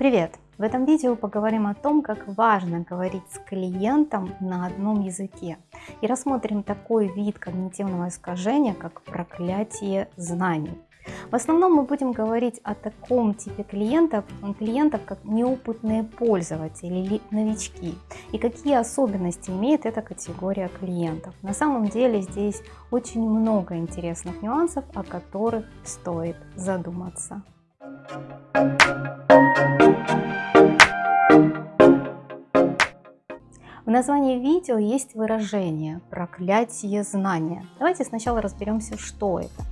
Привет! В этом видео поговорим о том, как важно говорить с клиентом на одном языке. И рассмотрим такой вид когнитивного искажения, как проклятие знаний. В основном мы будем говорить о таком типе клиентов, клиентов как неопытные пользователи или новички. И какие особенности имеет эта категория клиентов. На самом деле здесь очень много интересных нюансов, о которых стоит задуматься. В названии видео есть выражение «проклятие знания». Давайте сначала разберемся, что это.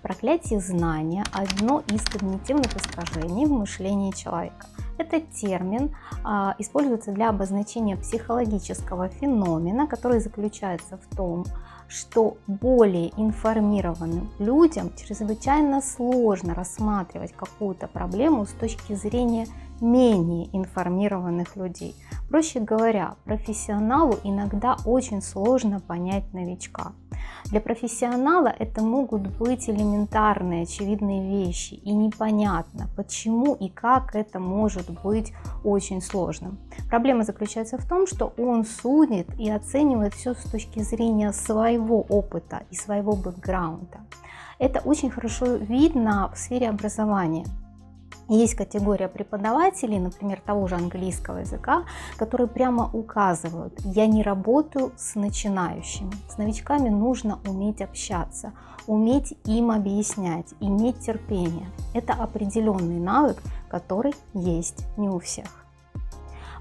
Проклятие знания – одно из когнитивных искажений в мышлении человека. Этот термин а, используется для обозначения психологического феномена, который заключается в том, что более информированным людям чрезвычайно сложно рассматривать какую-то проблему с точки зрения менее информированных людей. Проще говоря, профессионалу иногда очень сложно понять новичка. Для профессионала это могут быть элементарные, очевидные вещи, и непонятно, почему и как это может быть очень сложным. Проблема заключается в том, что он судит и оценивает все с точки зрения своего опыта и своего бэкграунда. Это очень хорошо видно в сфере образования. Есть категория преподавателей, например, того же английского языка, которые прямо указывают, я не работаю с начинающими. С новичками нужно уметь общаться, уметь им объяснять, иметь терпение. Это определенный навык, который есть не у всех.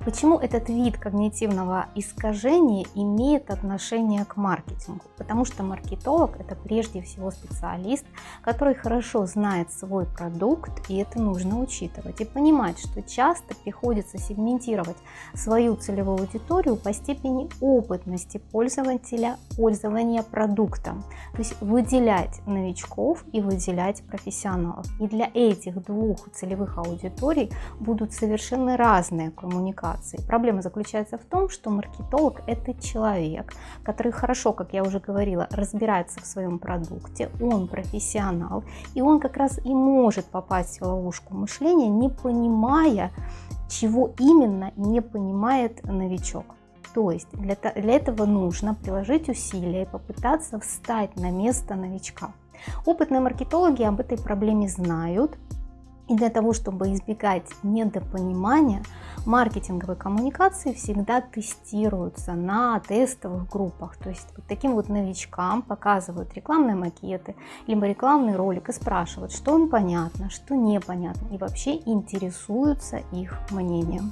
Почему этот вид когнитивного искажения имеет отношение к маркетингу? Потому что маркетолог это прежде всего специалист, который хорошо знает свой продукт, и это нужно учитывать. И понимать, что часто приходится сегментировать свою целевую аудиторию по степени опытности пользователя пользования продуктом. То есть выделять новичков и выделять профессионалов. И для этих двух целевых аудиторий будут совершенно разные коммуникации коммуникации. Проблема заключается в том, что маркетолог – это человек, который хорошо, как я уже говорила, разбирается в своем продукте, он профессионал, и он как раз и может попасть в ловушку мышления, не понимая, чего именно не понимает новичок. То есть для, для этого нужно приложить усилия и попытаться встать на место новичка. Опытные маркетологи об этой проблеме знают, и для того, чтобы избегать недопонимания, маркетинговые коммуникации всегда тестируются на тестовых группах. То есть вот таким вот новичкам показывают рекламные макеты, либо рекламный ролик и спрашивают, что им понятно, что непонятно, и вообще интересуются их мнением.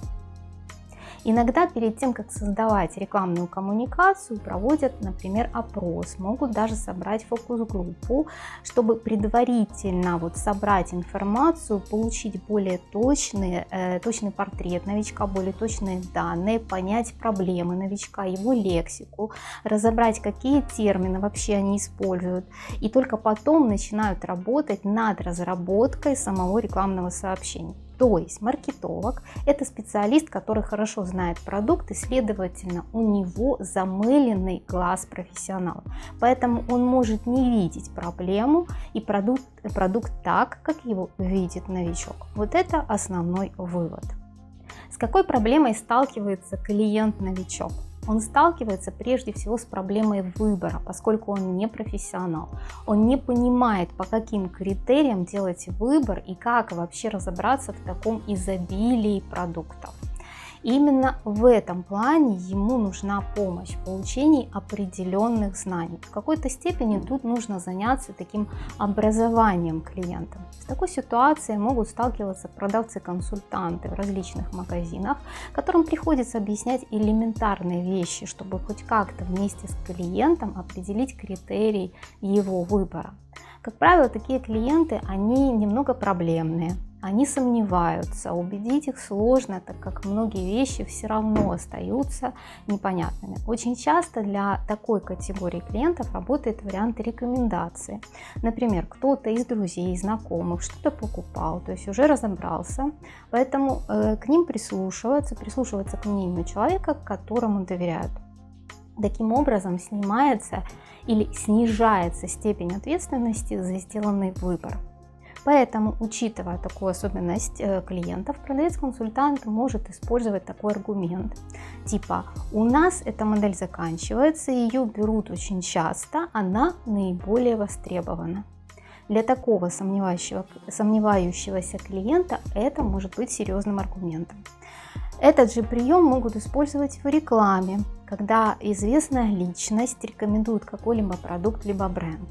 Иногда перед тем, как создавать рекламную коммуникацию, проводят, например, опрос, могут даже собрать фокус-группу, чтобы предварительно вот собрать информацию, получить более точный, э, точный портрет новичка, более точные данные, понять проблемы новичка, его лексику, разобрать, какие термины вообще они используют, и только потом начинают работать над разработкой самого рекламного сообщения. То есть маркетолог – это специалист, который хорошо знает продукт и, следовательно, у него замыленный глаз профессионала. Поэтому он может не видеть проблему и продукт, продукт так, как его видит новичок. Вот это основной вывод. С какой проблемой сталкивается клиент-новичок? Он сталкивается прежде всего с проблемой выбора, поскольку он не профессионал. Он не понимает, по каким критериям делать выбор и как вообще разобраться в таком изобилии продуктов. Именно в этом плане ему нужна помощь в получении определенных знаний. В какой-то степени тут нужно заняться таким образованием клиента. С такой ситуацией могут сталкиваться продавцы-консультанты в различных магазинах, которым приходится объяснять элементарные вещи, чтобы хоть как-то вместе с клиентом определить критерий его выбора. Как правило, такие клиенты, они немного проблемные, они сомневаются, убедить их сложно, так как многие вещи все равно остаются непонятными. Очень часто для такой категории клиентов работает вариант рекомендации. Например, кто-то из друзей, знакомых что-то покупал, то есть уже разобрался, поэтому э, к ним прислушиваются, прислушиваются к мнению человека, которому доверяют. Таким образом снимается или снижается степень ответственности за сделанный выбор. Поэтому, учитывая такую особенность э, клиентов, продавец-консультант может использовать такой аргумент. Типа, у нас эта модель заканчивается, ее берут очень часто, она наиболее востребована. Для такого сомневающегося клиента это может быть серьезным аргументом. Этот же прием могут использовать в рекламе, когда известная личность рекомендует какой-либо продукт либо бренд.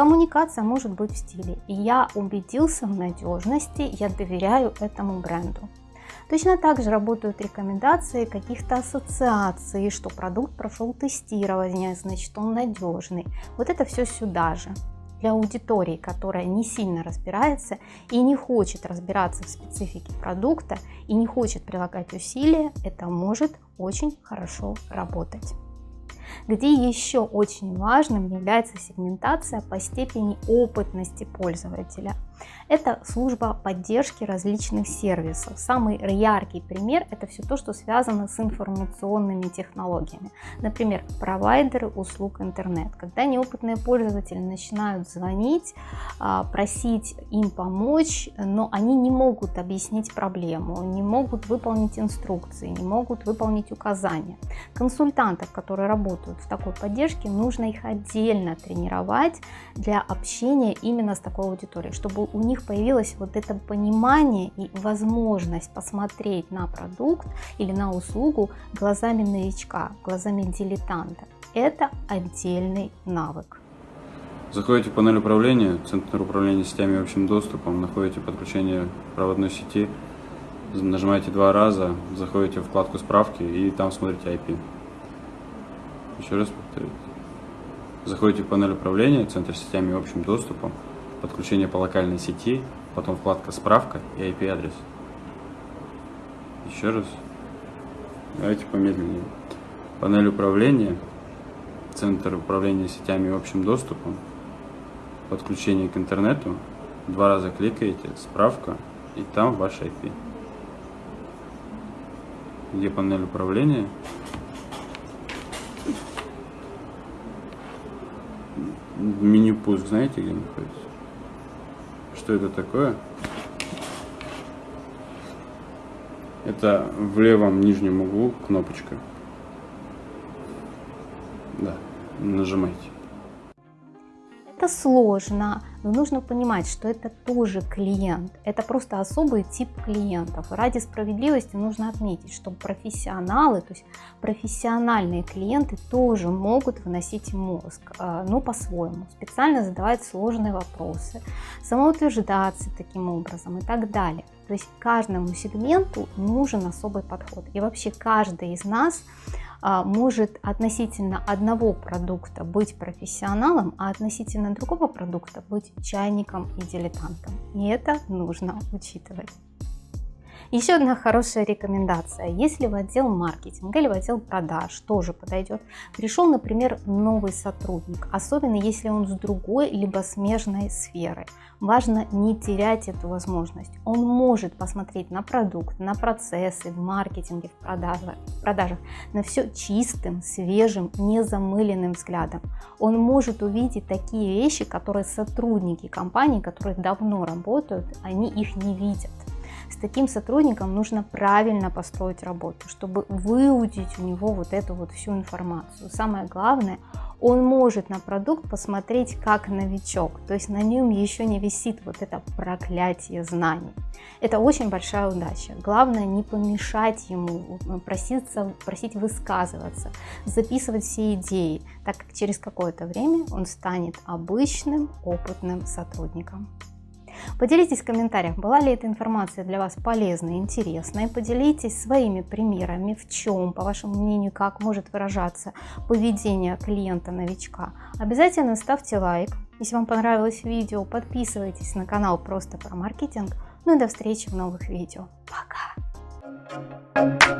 Коммуникация может быть в стиле «я убедился в надежности, я доверяю этому бренду». Точно так же работают рекомендации каких-то ассоциаций, что продукт прошел тестирование, значит он надежный. Вот это все сюда же для аудитории, которая не сильно разбирается и не хочет разбираться в специфике продукта и не хочет прилагать усилия, это может очень хорошо работать где еще очень важным является сегментация по степени опытности пользователя. Это служба поддержки различных сервисов. Самый яркий пример это все то, что связано с информационными технологиями. Например, провайдеры услуг интернет. Когда неопытные пользователи начинают звонить, а, просить им помочь, но они не могут объяснить проблему, не могут выполнить инструкции, не могут выполнить указания. Консультантов, которые работают в такой поддержке, нужно их отдельно тренировать для общения именно с такой аудиторией, чтобы у них появилось вот это понимание и возможность посмотреть на продукт или на услугу глазами новичка, глазами дилетанта. Это отдельный навык. Заходите в панель управления, Центр управления сетями общим доступом, находите подключение проводной сети, нажимаете два раза, заходите в вкладку справки и там смотрите IP. Еще раз повторю. Заходите в панель управления, Центр сетями общим доступом, подключение по локальной сети, потом вкладка «Справка» и IP-адрес. Еще раз. Давайте помедленнее. Панель управления, Центр управления сетями и общим доступом, подключение к интернету, два раза кликаете, справка, и там ваш IP. Где панель управления? Меню пуск, знаете, где находится? Что это такое? Это в левом нижнем углу кнопочка. Да, нажимайте. Это сложно, но нужно понимать, что это тоже клиент. Это просто особый тип клиентов. Ради справедливости нужно отметить, что профессионалы, то есть профессиональные клиенты тоже могут выносить мозг, а, но по-своему, специально задавать сложные вопросы, самоутверждаться таким образом и так далее. То есть каждому сегменту нужен особый подход. И вообще каждый из нас может относительно одного продукта быть профессионалом, а относительно другого продукта быть чайником и дилетантом. И это нужно учитывать. Еще одна хорошая рекомендация. Если в отдел маркетинга или в отдел продаж тоже подойдет, пришел, например, новый сотрудник, особенно если он с другой либо смежной сферы, важно не терять эту возможность. Он может посмотреть на продукт, на процессы в маркетинге, в продажах, продажах на все чистым, свежим, незамыленным взглядом. Он может увидеть такие вещи, которые сотрудники компании, которые давно работают, они их не видят. С таким сотрудником нужно правильно построить работу, чтобы выудить у него вот эту вот всю информацию. Самое главное, он может на продукт посмотреть как новичок, то есть на нем еще не висит вот это проклятие знаний. Это очень большая удача. Главное не помешать ему, проситься, просить высказываться, записывать все идеи, так как через какое-то время он станет обычным опытным сотрудником. Поделитесь в комментариях, была ли эта информация для вас полезной, интересной. Поделитесь своими примерами, в чем, по вашему мнению, как может выражаться поведение клиента-новичка. Обязательно ставьте лайк. Если вам понравилось видео, подписывайтесь на канал просто про маркетинг. Ну и до встречи в новых видео. Пока!